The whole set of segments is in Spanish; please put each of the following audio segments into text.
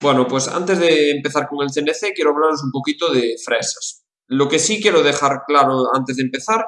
Bueno, pues antes de empezar con el CNC quiero hablaros un poquito de fresas. Lo que sí quiero dejar claro antes de empezar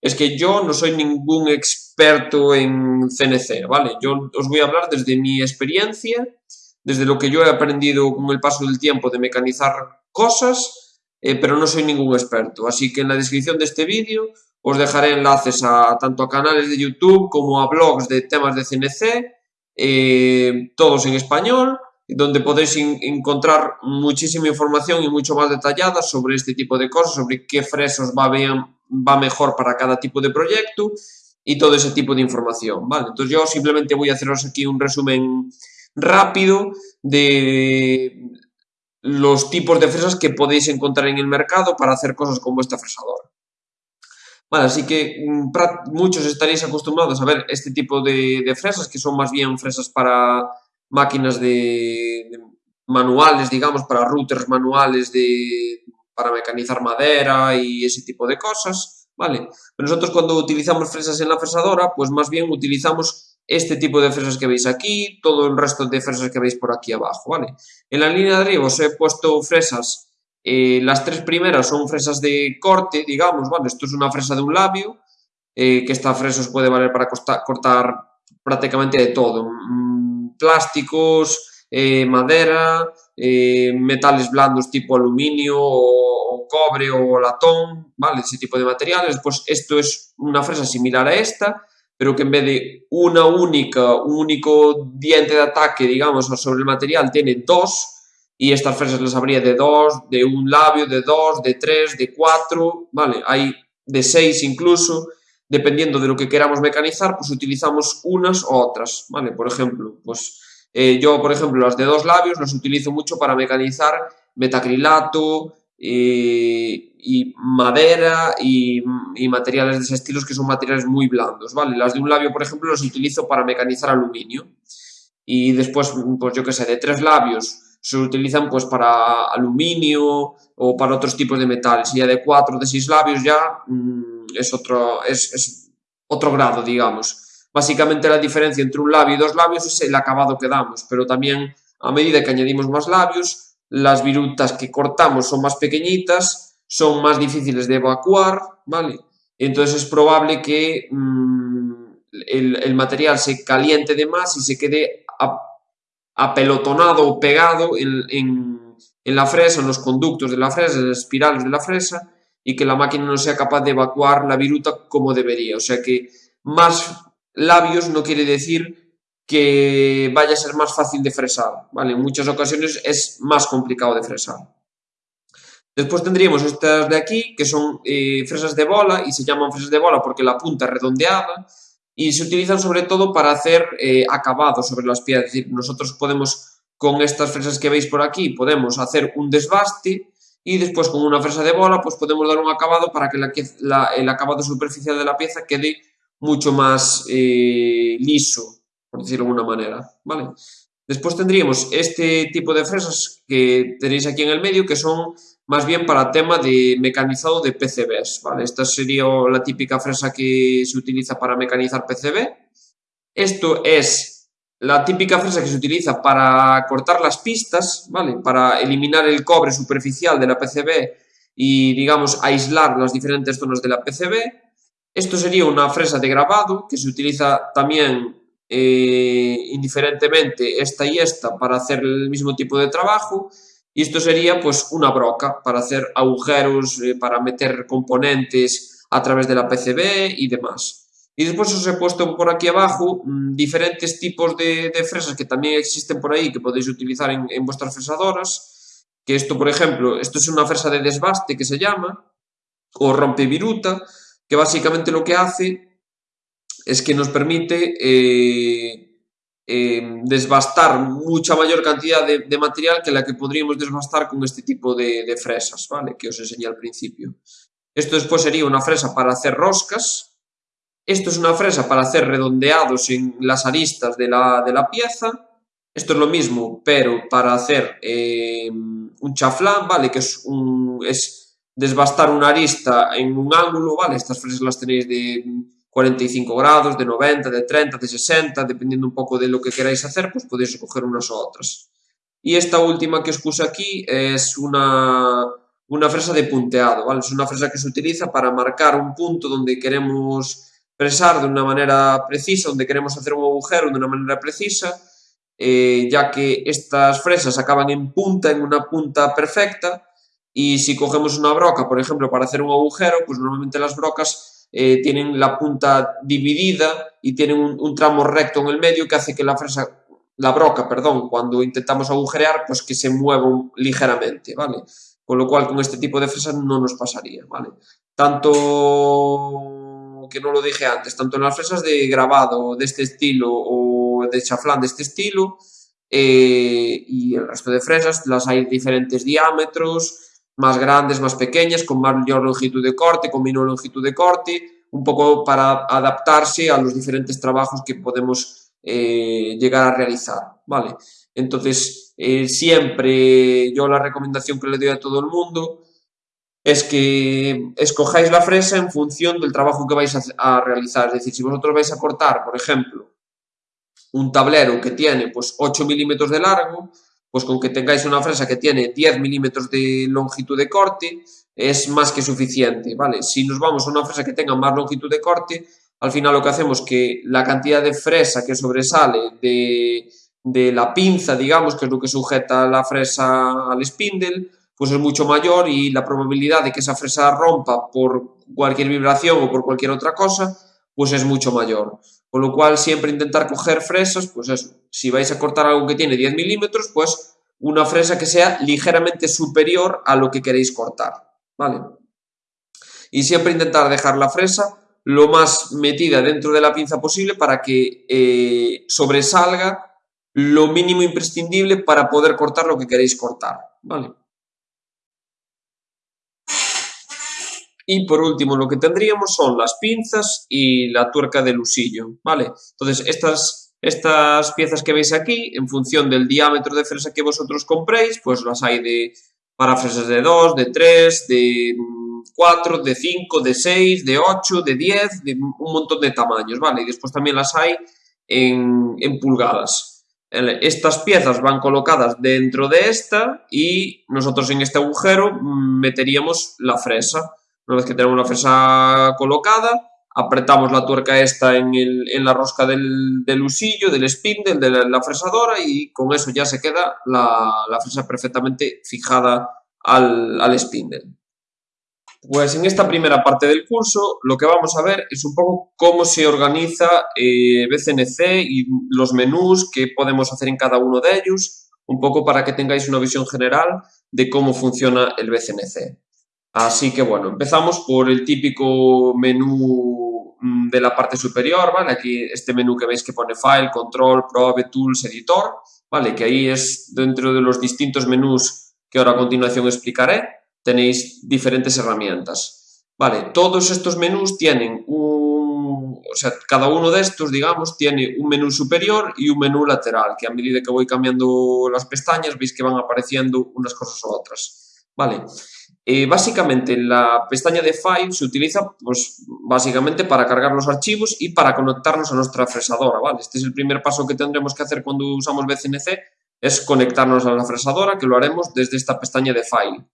es que yo no soy ningún experto en CNC, ¿vale? Yo os voy a hablar desde mi experiencia, desde lo que yo he aprendido con el paso del tiempo de mecanizar cosas, eh, pero no soy ningún experto. Así que en la descripción de este vídeo os dejaré enlaces a tanto a canales de YouTube como a blogs de temas de CNC, eh, todos en español, donde podéis encontrar muchísima información y mucho más detallada sobre este tipo de cosas, sobre qué fresas va, va mejor para cada tipo de proyecto y todo ese tipo de información, ¿vale? Entonces yo simplemente voy a haceros aquí un resumen rápido de los tipos de fresas que podéis encontrar en el mercado para hacer cosas como esta fresadora. Vale, así que mm, muchos estaréis acostumbrados a ver este tipo de fresas, que son más bien fresas para máquinas de, manuales, digamos, para routers manuales de, para mecanizar madera y ese tipo de cosas, ¿vale? Nosotros cuando utilizamos fresas en la fresadora, pues más bien utilizamos este tipo de fresas que veis aquí, todo el resto de fresas que veis por aquí abajo, ¿vale? En la línea de arriba os he puesto fresas, eh, las tres primeras son fresas de corte, digamos, ¿vale? Esto es una fresa de un labio, eh, que esta fresa os puede valer para cortar prácticamente de todo, plásticos, eh, madera, eh, metales blandos tipo aluminio o, cobre o latón, ¿vale? Ese tipo de materiales. Pues esto es una fresa similar a esta, pero que en vez de una única, un único diente de ataque, digamos, sobre el material, tiene dos, y estas fresas las habría de dos, de un labio, de dos, de tres, de cuatro, ¿vale? Hay de seis incluso, dependiendo de lo que queramos mecanizar, pues utilizamos unas u otras, ¿vale? Por ejemplo, pues eh, yo, por ejemplo, las de dos labios las utilizo mucho para mecanizar metacrilato eh, y madera y, materiales de ese estilo que son materiales muy blandos, ¿vale? Las de un labio, por ejemplo, las utilizo para mecanizar aluminio. Y después, pues yo qué sé, de tres labios se utilizan pues para aluminio o para otros tipos de metales. Y ya de cuatro, de seis labios ya mm, es, otro, es, otro grado, digamos. Básicamente la diferencia entre un labio y dos labios es el acabado que damos, pero también a medida que añadimos más labios, las virutas que cortamos son más pequeñitas, son más difíciles de evacuar, ¿vale? Entonces es probable que el, el, material se caliente de más y se quede apelotonado o pegado en, en, en la fresa, en los conductos de la fresa, en las espirales de la fresa, y que la máquina no sea capaz de evacuar la viruta como debería. O sea que más labios no quiere decir que vaya a ser más fácil de fresar, ¿vale? En muchas ocasiones es más complicado de fresar. Después tendríamos estas de aquí, que son eh, fresas de bola, y se llaman fresas de bola porque la punta es redondeada, y se utilizan sobre todo para hacer eh, acabados sobre las piezas. Es decir, nosotros podemos, con estas fresas que veis por aquí, podemos hacer un desbaste, y después con una fresa de bola, pues podemos dar un acabado para que el acabado superficial de la pieza quede mucho más eh, liso, por decirlo de alguna manera, ¿vale? Después tendríamos este tipo de fresas que tenéis aquí en el medio, que son más bien para tema de mecanizado de PCBs, ¿vale? Esta sería la típica fresa que se utiliza para mecanizar PCB. Esto es la típica fresa que se utiliza para cortar las pistas, ¿vale? Para eliminar el cobre superficial de la PCB y, digamos, aislar las diferentes zonas de la PCB. Esto sería una fresa de grabado que se utiliza también eh, indiferentemente esta y esta para hacer el mismo tipo de trabajo y esto sería pues una broca para hacer agujeros, eh, para meter componentes a través de la PCB y demás. Y después os he puesto por aquí abajo mmm, diferentes tipos de, de, fresas que también existen por ahí que podéis utilizar en, en vuestras fresadoras. Que esto, por ejemplo, esto es una fresa de desbaste que se llama, o rompeviruta, que básicamente lo que hace es que nos permite eh, eh, desbastar mucha mayor cantidad de, de, material que la que podríamos desbastar con este tipo de, de, fresas, ¿vale? Que os enseñé al principio. Esto después sería una fresa para hacer roscas. Esto es una fresa para hacer redondeados en las aristas de la, de la pieza. Esto es lo mismo, pero para hacer eh, un chaflán, ¿vale? Que es un... Es, desbastar una arista en un ángulo, ¿vale? Estas fresas las tenéis de 45 grados, de 90, de 30, de 60, dependiendo un poco de lo que queráis hacer, pues podéis escoger unas u otras. Y esta última que os puse aquí es una, una fresa de punteado, ¿vale? Es una fresa que se utiliza para marcar un punto donde queremos fresar de una manera precisa, donde queremos hacer un agujero de una manera precisa, eh, ya que estas fresas acaban en punta, en una punta perfecta, y si cogemos una broca, por ejemplo, para hacer un agujero, pues normalmente las brocas eh, tienen la punta dividida y tienen un, tramo recto en el medio que hace que la fresa, la broca, perdón, cuando intentamos agujerear, pues que se mueva ligeramente, ¿vale? Con lo cual, con este tipo de fresas no nos pasaría, ¿vale? Tanto que no lo dije antes, tanto en las fresas de grabado de este estilo o de chaflán de este estilo, eh, y el resto de fresas las hay diferentes diámetros, más grandes, más pequeñas, con mayor longitud de corte, con menor longitud de corte, un poco para adaptarse a los diferentes trabajos que podemos eh, llegar a realizar, ¿vale? Entonces, eh, siempre yo la recomendación que le doy a todo el mundo es que escojáis la fresa en función del trabajo que vais a, realizar. Es decir, si vosotros vais a cortar, por ejemplo, un tablero que tiene pues 8 milímetros de largo, pues con que tengáis una fresa que tiene 10 milímetros de longitud de corte es más que suficiente, ¿vale? Si nos vamos a una fresa que tenga más longitud de corte, al final lo que hacemos es que la cantidad de fresa que sobresale de, de la pinza, digamos, que es lo que sujeta la fresa al spindle, pues es mucho mayor y la probabilidad de que esa fresa rompa por cualquier vibración o por cualquier otra cosa, pues es mucho mayor. Con lo cual, siempre intentar coger fresas, pues eso, si vais a cortar algo que tiene 10 milímetros, pues una fresa que sea ligeramente superior a lo que queréis cortar, ¿vale? Y siempre intentar dejar la fresa lo más metida dentro de la pinza posible para que eh, sobresalga lo mínimo imprescindible para poder cortar lo que queréis cortar, ¿vale? Y por último, lo que tendríamos son las pinzas y la tuerca del usillo, ¿vale? Entonces, estas, estas piezas que veis aquí, en función del diámetro de fresa que vosotros compréis, pues las hay de para fresas de 2, de 3, de 4, de 5, de 6, de 8, de 10, de un montón de tamaños, ¿vale? Y después también las hay en, en pulgadas. Estas piezas van colocadas dentro de esta y nosotros en este agujero meteríamos la fresa. Una vez que tenemos la fresa colocada, apretamos la tuerca esta en, la rosca del, del, usillo, del spindle, de la, fresadora y con eso ya se queda la, fresa perfectamente fijada al, al spindle. Pues en esta primera parte del curso lo que vamos a ver es un poco cómo se organiza eh, BCNC y los menús que podemos hacer en cada uno de ellos, un poco para que tengáis una visión general de cómo funciona el BCNC. Así que bueno, empezamos por el típico menú mm, de la parte superior, ¿vale? Aquí este menú que veis que pone File, Control, Probe, Tools, Editor, ¿vale? Que ahí es dentro de los distintos menús que ahora a continuación explicaré, tenéis diferentes herramientas. Vale, todos estos menús tienen un... O sea, cada uno de estos, digamos, tiene un menú superior y un menú lateral, que a medida que voy cambiando las pestañas veis que van apareciendo unas cosas u otras. Vale, eh, básicamente la pestaña de File se utiliza pues, básicamente para cargar los archivos y para conectarnos a nuestra fresadora. ¿vale? Este es el primer paso que tendremos que hacer cuando usamos BCNC, es conectarnos a la fresadora, que lo haremos desde esta pestaña de File.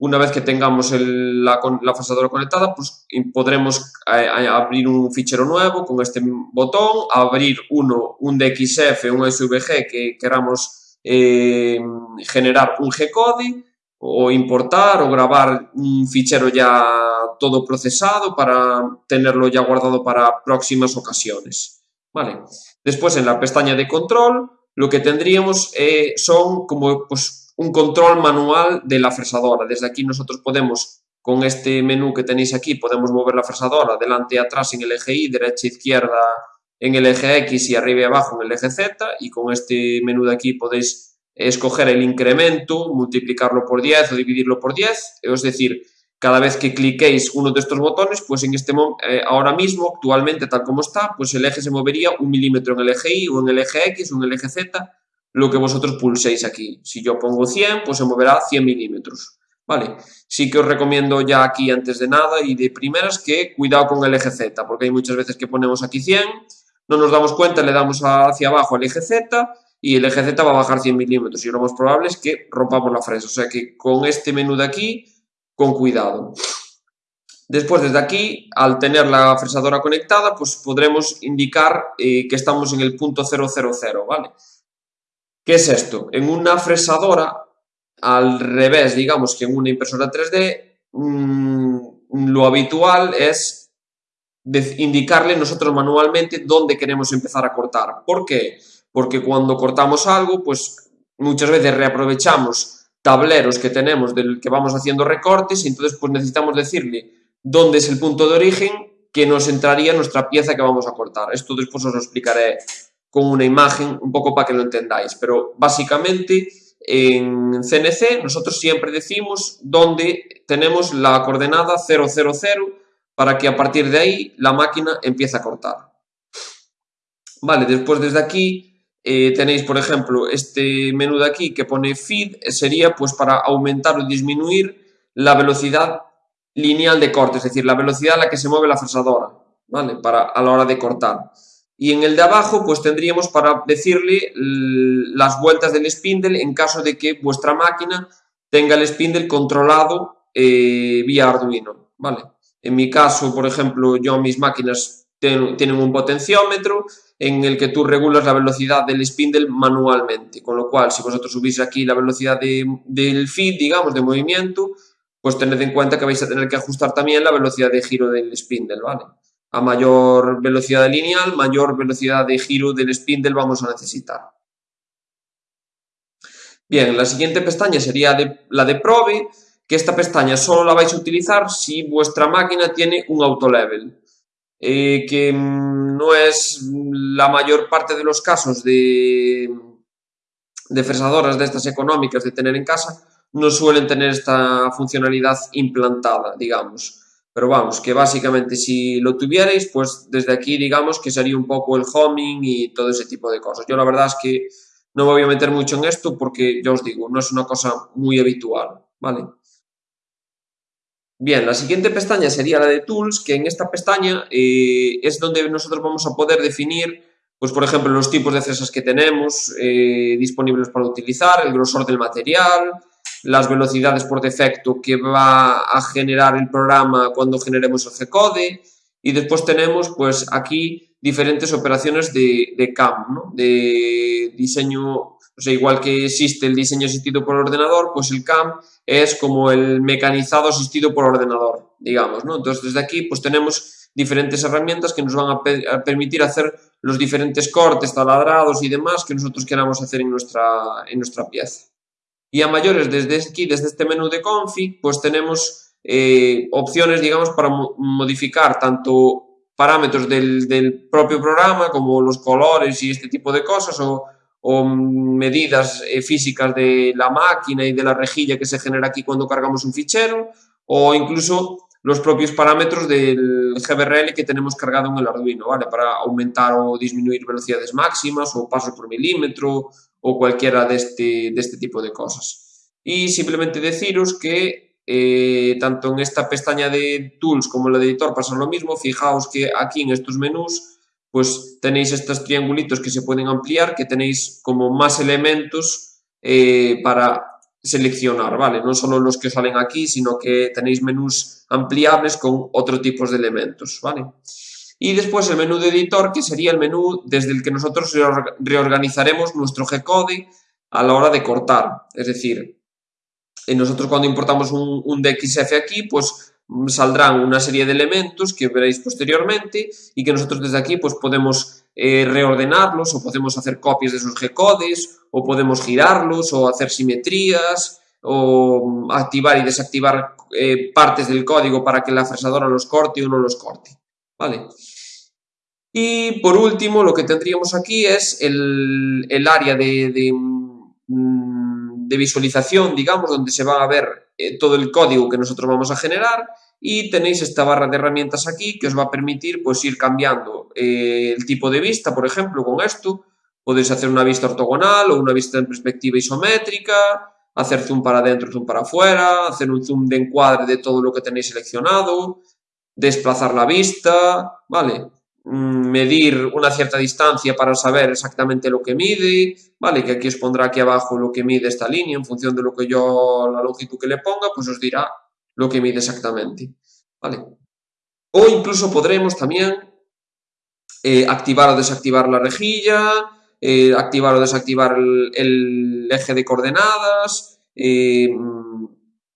Una vez que tengamos la, fresadora conectada, pues podremos eh, abrir un fichero nuevo con este botón, abrir uno, un DXF, un SVG que queramos eh, generar un G-code o importar o grabar un fichero ya todo procesado para tenerlo ya guardado para próximas ocasiones. ¿Vale? Después en la pestaña de control lo que tendríamos eh, son como pues, un control manual de la fresadora. Desde aquí nosotros podemos, con este menú que tenéis aquí, podemos mover la fresadora delante atrás en el eje Y, derecha izquierda en el eje X y arriba y abajo en el eje Z y con este menú de aquí podéis escoger el incremento, multiplicarlo por 10 o dividirlo por 10, es decir, cada vez que cliquéis uno de estos botones, pues en este eh, ahora mismo, actualmente tal como está, pues el eje se movería un milímetro en el eje Y o en el eje X o en el eje Z, lo que vosotros pulséis aquí. Si yo pongo 100, pues se moverá 100 milímetros. Vale, sí que os recomiendo ya aquí antes de nada y de primeras que cuidado con el eje Z, porque hay muchas veces que ponemos aquí 100, no nos damos cuenta, le damos hacia abajo al eje Z y el eje Z va a bajar 100 milímetros y lo más probable es que rompamos la fresa. O sea que con este menú de aquí, con cuidado. Después, desde aquí, al tener la fresadora conectada, pues podremos indicar eh, que estamos en el punto 000, ¿vale? ¿Qué es esto? En una fresadora, al revés, digamos, que en una impresora 3D, mmm, lo habitual es indicarle nosotros manualmente dónde queremos empezar a cortar. ¿Por qué? Cuando cortamos algo, pues muchas veces reaprovechamos tableros que tenemos del que vamos haciendo recortes y entonces pues necesitamos decirle dónde es el punto de origen que nos entraría nuestra pieza que vamos a cortar. Esto después os lo explicaré con una imagen un poco para que lo entendáis, pero básicamente en CNC nosotros siempre decimos dónde tenemos la coordenada 000 para que a partir de ahí la máquina empiece a cortar. Vale, después desde aquí eh, tenéis, por ejemplo, este menú de aquí que pone feed, sería pues para aumentar o disminuir la velocidad lineal de corte, es decir, la velocidad a la que se mueve la fresadora, ¿vale? Para, a la hora de cortar. Y en el de abajo, pues tendríamos para decirle las vueltas del spindle en caso de que vuestra máquina tenga el spindle controlado eh, vía Arduino, ¿vale? En mi caso, por ejemplo, yo mis máquinas tienen un potenciómetro en el que tú regulas la velocidad del spindle manualmente, con lo cual si vosotros subís aquí la velocidad del feed, digamos, de movimiento, pues tened en cuenta que vais a tener que ajustar también la velocidad de giro del spindle, ¿vale? A mayor velocidad lineal, mayor velocidad de giro del spindle vamos a necesitar. Bien, la siguiente pestaña sería la de Probe, que esta pestaña solo la vais a utilizar si vuestra máquina tiene un autolevel, eh, que mm, no es la mayor parte de los casos de, de fresadoras de estas económicas de tener en casa, no suelen tener esta funcionalidad implantada, digamos. Pero vamos, que básicamente si lo tuvierais, pues desde aquí digamos que sería un poco el homing y todo ese tipo de cosas. Yo la verdad es que no me voy a meter mucho en esto porque, ya os digo, no es una cosa muy habitual, ¿vale? Bien, la siguiente pestaña sería la de Tools, que en esta pestaña eh, es donde nosotros vamos a poder definir, pues por ejemplo, los tipos de fresas que tenemos eh, disponibles para utilizar, el grosor del material, las velocidades por defecto que va a generar el programa cuando generemos el G-code y después tenemos pues aquí diferentes operaciones de, CAM, de diseño, o sea, igual que existe el diseño asistido por ordenador, pues el CAM es como el mecanizado asistido por ordenador, digamos, ¿no? Entonces desde aquí pues tenemos diferentes herramientas que nos van a, permitir hacer los diferentes cortes, taladrados y demás que nosotros queramos hacer en nuestra, en nuestra pieza. Y a mayores, desde aquí, desde este menú de config, pues tenemos eh, opciones, digamos, para modificar tanto parámetros del, propio programa como los colores y este tipo de cosas medidas eh, físicas de la máquina y de la rejilla que se genera aquí cuando cargamos un fichero o incluso los propios parámetros del GBRL que tenemos cargado en el Arduino, ¿vale? Para aumentar o disminuir velocidades máximas o pasos por milímetro o cualquiera de este, de este tipo de cosas. Y simplemente deciros que eh, tanto en esta pestaña de Tools como en el editor pasa lo mismo. Fijaos que aquí en estos menús pues tenéis estos triangulitos que se pueden ampliar, que tenéis como más elementos eh, para seleccionar, ¿vale? No solo los que salen aquí, sino que tenéis menús ampliables con otro tipo de elementos, ¿vale? Y después el menú de editor, que sería el menú desde el que nosotros reorganizaremos nuestro G-code a la hora de cortar. Es decir, nosotros cuando importamos un, DXF aquí, pues saldrán una serie de elementos que veréis posteriormente y que nosotros desde aquí pues podemos eh, reordenarlos o podemos hacer copias de esos G-codes o podemos girarlos o hacer simetrías o activar y desactivar eh, partes del código para que la fresadora los corte o no los corte. ¿Vale? Y por último, lo que tendríamos aquí es el, área de, mm, de, visualización, digamos, donde se va a ver eh, todo el código que nosotros vamos a generar y tenéis esta barra de herramientas aquí que os va a permitir pues ir cambiando eh, el tipo de vista, por ejemplo, con esto. Podéis hacer una vista ortogonal o una vista en perspectiva isométrica, hacer zoom para adentro, zoom para afuera, hacer un zoom de encuadre de todo lo que tenéis seleccionado, desplazar la vista, ¿vale? Mm, medir una cierta distancia para saber exactamente lo que mide, ¿vale? Que aquí os pondrá aquí abajo lo que mide esta línea, en función de lo que yo, la longitud que le ponga, pues os dirá lo que mide exactamente, ¿vale? O incluso podremos también eh, activar o desactivar la rejilla, eh, activar o desactivar el, eje de coordenadas, eh,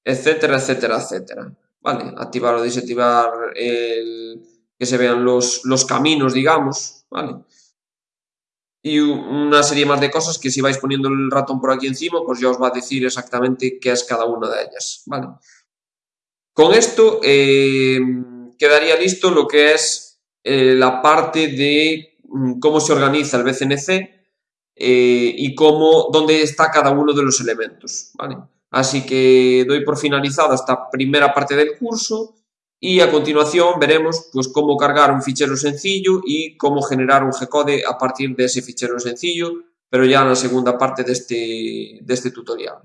etcétera, etcétera, etcétera. ¿Vale? Activar o desactivar el, que se vean los, los caminos, digamos, ¿vale? Y una serie más de cosas que si vais poniendo el ratón por aquí encima, pues ya os va a decir exactamente qué es cada una de ellas, ¿vale? Con esto eh, quedaría listo lo que es eh, la parte de mm, cómo se organiza el BCNC eh, y cómo, dónde está cada uno de los elementos, ¿vale? Así que doy por finalizada esta primera parte del curso y a continuación veremos pues, cómo cargar un fichero sencillo y cómo generar un G-code a partir de ese fichero sencillo, pero ya en la segunda parte de este, de este tutorial.